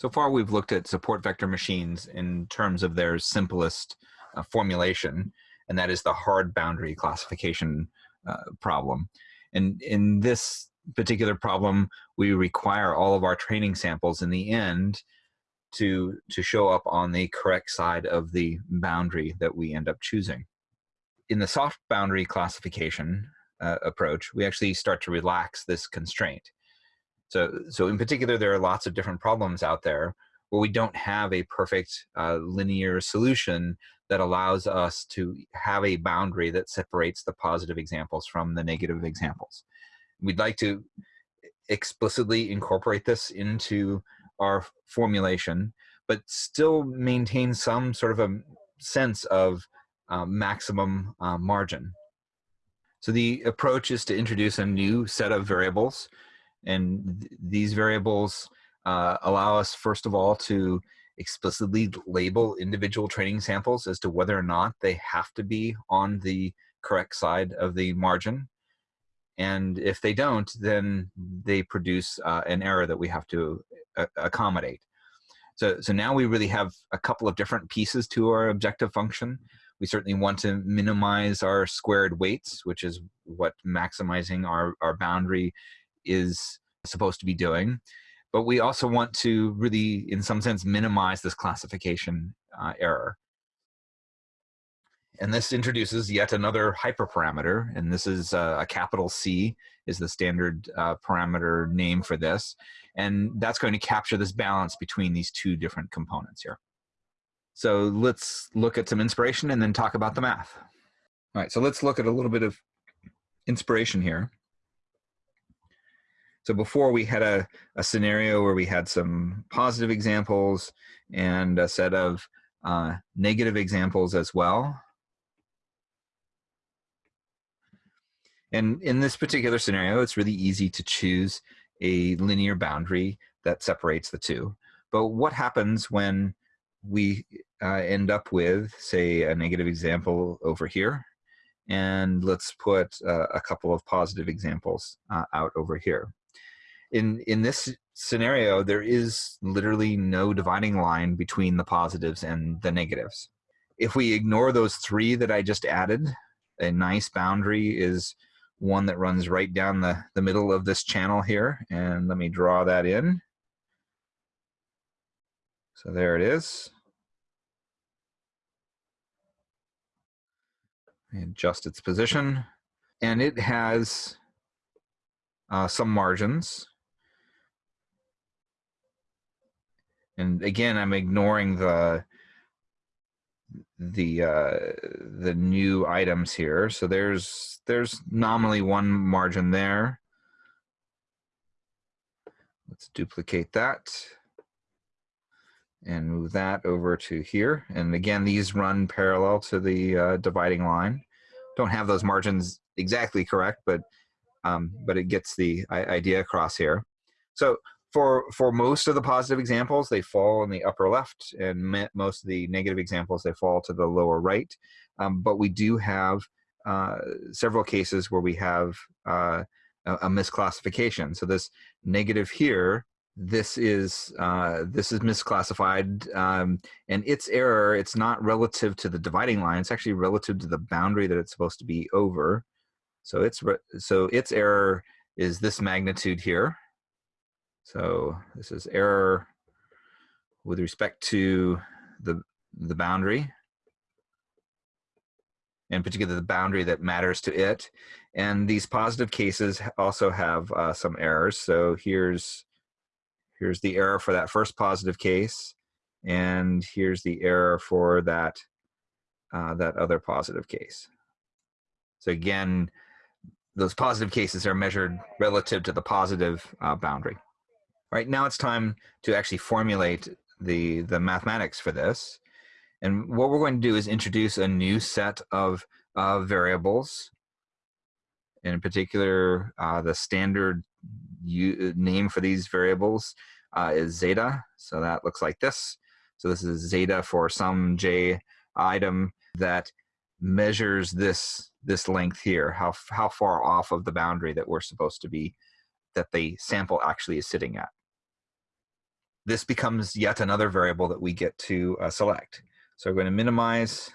So far, we've looked at support vector machines in terms of their simplest uh, formulation, and that is the hard boundary classification uh, problem. And in this particular problem, we require all of our training samples in the end to, to show up on the correct side of the boundary that we end up choosing. In the soft boundary classification uh, approach, we actually start to relax this constraint. So, so in particular, there are lots of different problems out there where we don't have a perfect uh, linear solution that allows us to have a boundary that separates the positive examples from the negative examples. We'd like to explicitly incorporate this into our formulation, but still maintain some sort of a sense of uh, maximum uh, margin. So the approach is to introduce a new set of variables and th these variables uh, allow us, first of all, to explicitly label individual training samples as to whether or not they have to be on the correct side of the margin. And if they don't, then they produce uh, an error that we have to uh, accommodate. So, so now we really have a couple of different pieces to our objective function. We certainly want to minimize our squared weights, which is what maximizing our, our boundary is supposed to be doing. But we also want to really, in some sense, minimize this classification uh, error. And this introduces yet another hyperparameter, and this is uh, a capital C is the standard uh, parameter name for this. And that's going to capture this balance between these two different components here. So let's look at some inspiration and then talk about the math. All right, so let's look at a little bit of inspiration here. So before we had a, a scenario where we had some positive examples and a set of uh, negative examples as well. And in this particular scenario, it's really easy to choose a linear boundary that separates the two. But what happens when we uh, end up with, say, a negative example over here? And let's put uh, a couple of positive examples uh, out over here in in this scenario there is literally no dividing line between the positives and the negatives. If we ignore those three that i just added a nice boundary is one that runs right down the the middle of this channel here and let me draw that in. So there it is. Adjust its position and it has uh, some margins and again i'm ignoring the the uh, the new items here. So there's there's nominally one margin there. Let's duplicate that and move that over to here. And again these run parallel to the uh, dividing line. Don't have those margins exactly correct but um, but it gets the idea across here. So for for most of the positive examples they fall in the upper left and most of the negative examples they fall to the lower right. Um, but we do have uh, several cases where we have uh, a, a, misclassification. So this negative here this is uh, this is misclassified um, and its error. It's not relative to the dividing line. It's actually relative to the boundary that it's supposed to be over. So it's so its error is this magnitude here so this is error with respect to the, the boundary, in particular the boundary that matters to it. And these positive cases also have uh, some errors. So here's, here's the error for that first positive case, and here's the error for that, uh, that other positive case. So again, those positive cases are measured relative to the positive uh, boundary. Right now it's time to actually formulate the, the mathematics for this. And what we're going to do is introduce a new set of uh, variables. In particular, uh, the standard name for these variables uh, is zeta. So that looks like this. So this is zeta for some j item that measures this this length here, how, how far off of the boundary that we're supposed to be, that the sample actually is sitting at this becomes yet another variable that we get to uh, select. So we're going to minimize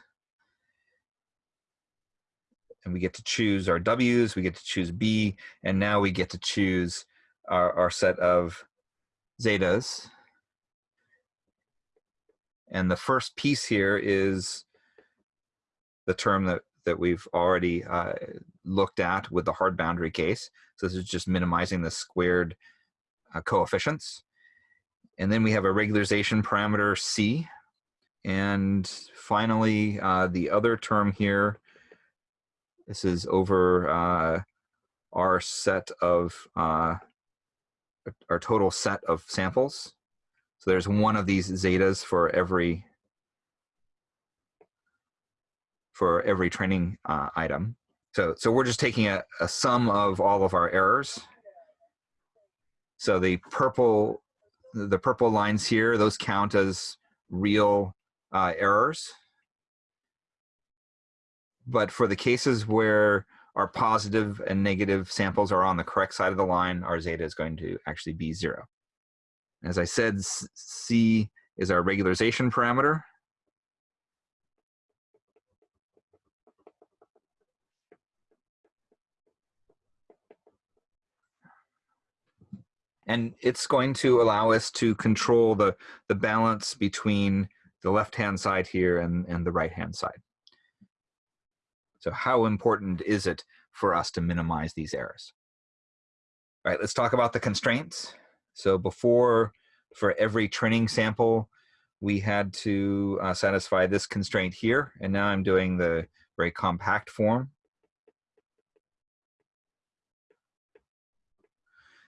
and we get to choose our W's, we get to choose B, and now we get to choose our, our set of zetas. And the first piece here is the term that, that we've already uh, looked at with the hard boundary case. So this is just minimizing the squared uh, coefficients. And then we have a regularization parameter C. And finally, uh, the other term here, this is over uh, our set of, uh, our total set of samples. So there's one of these zetas for every for every training uh, item. So, so we're just taking a, a sum of all of our errors. So the purple, the purple lines here, those count as real uh, errors. But for the cases where our positive and negative samples are on the correct side of the line, our zeta is going to actually be zero. As I said, C is our regularization parameter. And it's going to allow us to control the, the balance between the left-hand side here and, and the right-hand side. So how important is it for us to minimize these errors? All right, let's talk about the constraints. So before, for every training sample, we had to uh, satisfy this constraint here, and now I'm doing the very compact form.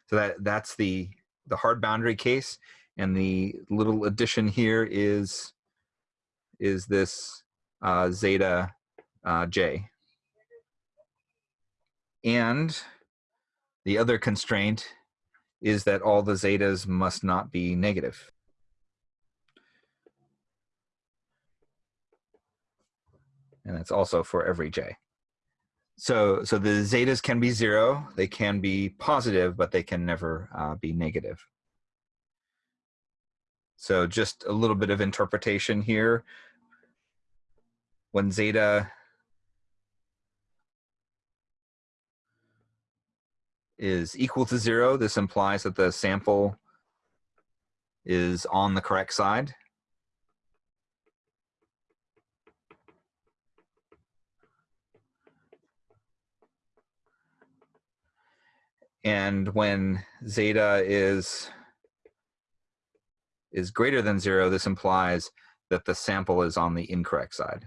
So that that's the the hard boundary case, and the little addition here is is this uh, zeta uh, j. And the other constraint is that all the zetas must not be negative. And that's also for every j. So, so the zetas can be zero, they can be positive, but they can never uh, be negative. So just a little bit of interpretation here. When zeta is equal to zero, this implies that the sample is on the correct side. And when zeta is, is greater than zero, this implies that the sample is on the incorrect side.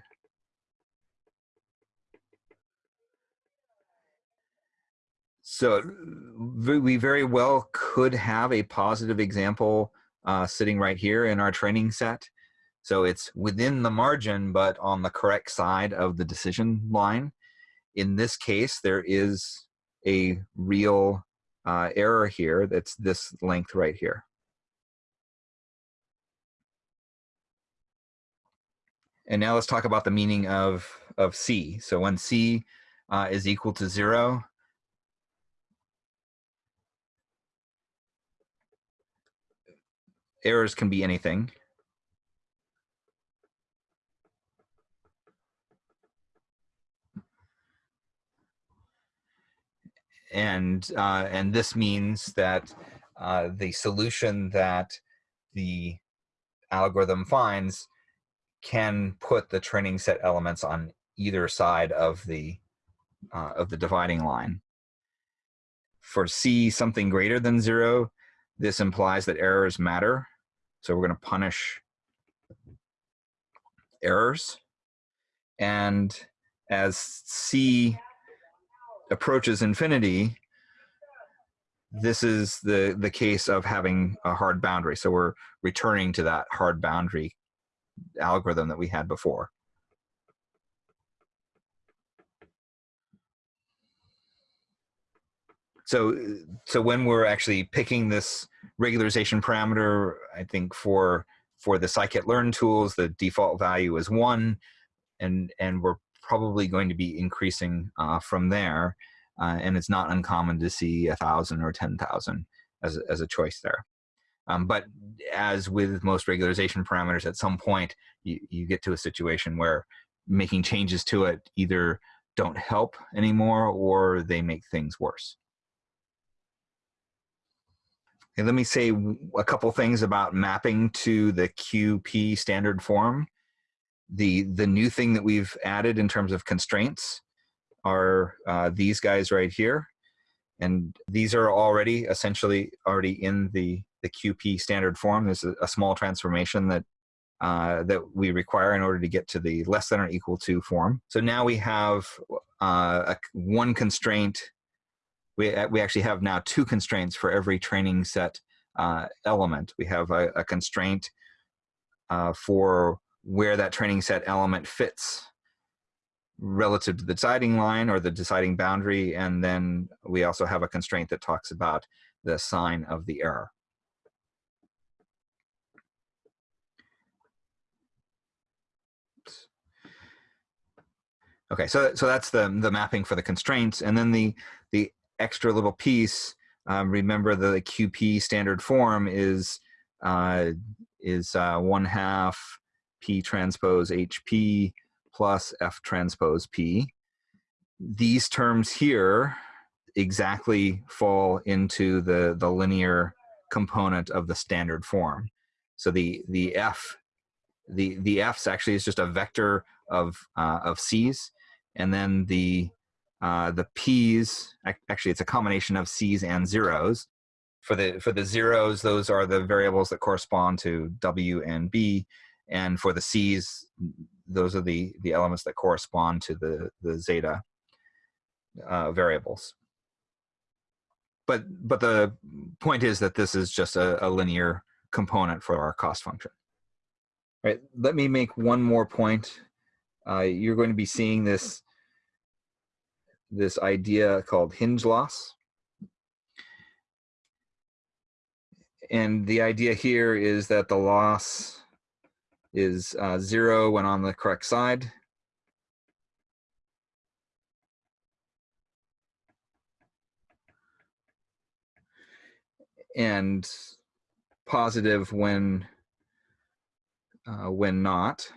So we very well could have a positive example uh, sitting right here in our training set. So it's within the margin, but on the correct side of the decision line. In this case, there is a real uh, error here that's this length right here. And now let's talk about the meaning of, of C. So when C uh, is equal to zero, errors can be anything. And uh, and this means that uh, the solution that the algorithm finds can put the training set elements on either side of the uh, of the dividing line. For C, something greater than zero, this implies that errors matter. So we're going to punish errors. And as C approaches infinity, this is the, the case of having a hard boundary. So we're returning to that hard boundary algorithm that we had before. So, so when we're actually picking this regularization parameter, I think for for the scikit-learn tools, the default value is one, and and we're probably going to be increasing uh, from there. Uh, and it's not uncommon to see a thousand or 10,000 as, as a choice there. Um, but as with most regularization parameters, at some point you, you get to a situation where making changes to it either don't help anymore or they make things worse. Okay, let me say a couple things about mapping to the QP standard form. The, the new thing that we've added in terms of constraints are uh, these guys right here. And these are already essentially already in the, the QP standard form. There's a, a small transformation that uh, that we require in order to get to the less than or equal to form. So now we have uh, a, one constraint. We, uh, we actually have now two constraints for every training set uh, element. We have a, a constraint uh, for where that training set element fits relative to the deciding line or the deciding boundary. And then we also have a constraint that talks about the sign of the error. Okay, so so that's the the mapping for the constraints, and then the the extra little piece. Um, remember the QP standard form is uh, is uh, one half P transpose HP plus F transpose P. These terms here exactly fall into the the linear component of the standard form. So the the F the the F's actually is just a vector of uh, of C's and then the uh, the p's actually it's a combination of c's and zeros for the for the zeros those are the variables that correspond to w and b and for the c's those are the the elements that correspond to the the zeta uh, variables. But but the point is that this is just a, a linear component for our cost function. All right let me make one more point. Uh, you're going to be seeing this this idea called hinge loss. And the idea here is that the loss is uh, zero when on the correct side. And positive when uh, when not.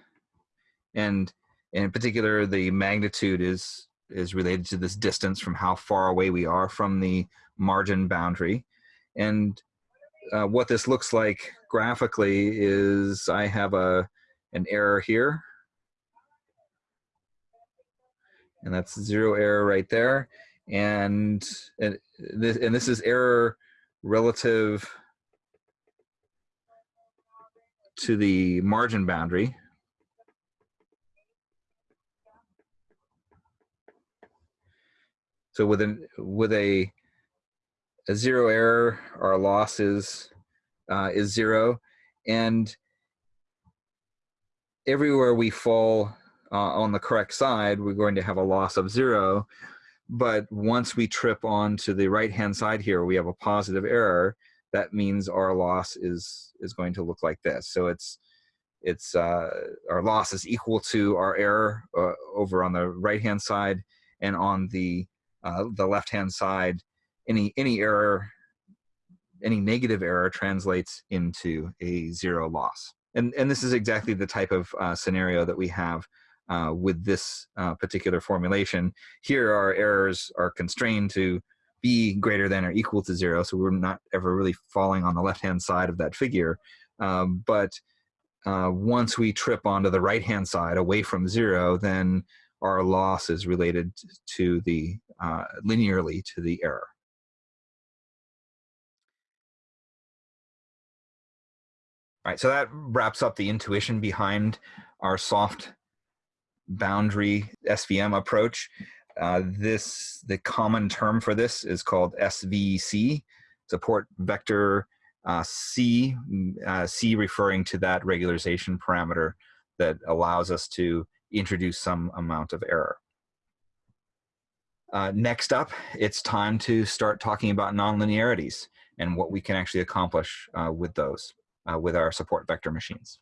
And in particular, the magnitude is is related to this distance from how far away we are from the margin boundary. And uh, what this looks like graphically is I have a an error here. And that's zero error right there. And, and, this, and this is error relative to the margin boundary. So with an with a a zero error, our loss is uh, is zero, and everywhere we fall uh, on the correct side, we're going to have a loss of zero. But once we trip onto the right hand side here, we have a positive error. That means our loss is is going to look like this. So it's it's uh, our loss is equal to our error uh, over on the right hand side, and on the uh, the left hand side, any any error, any negative error translates into a zero loss. And and this is exactly the type of uh, scenario that we have uh, with this uh, particular formulation. Here, our errors are constrained to be greater than or equal to zero, so we're not ever really falling on the left hand side of that figure. Um, but uh, once we trip onto the right hand side away from zero, then our loss is related to the uh, linearly to the error. All right, so that wraps up the intuition behind our soft boundary SVM approach. Uh, this the common term for this is called SVC, support vector uh, C, uh, C referring to that regularization parameter that allows us to introduce some amount of error. Uh, next up, it's time to start talking about nonlinearities and what we can actually accomplish uh, with those, Uh, with our support vector machines.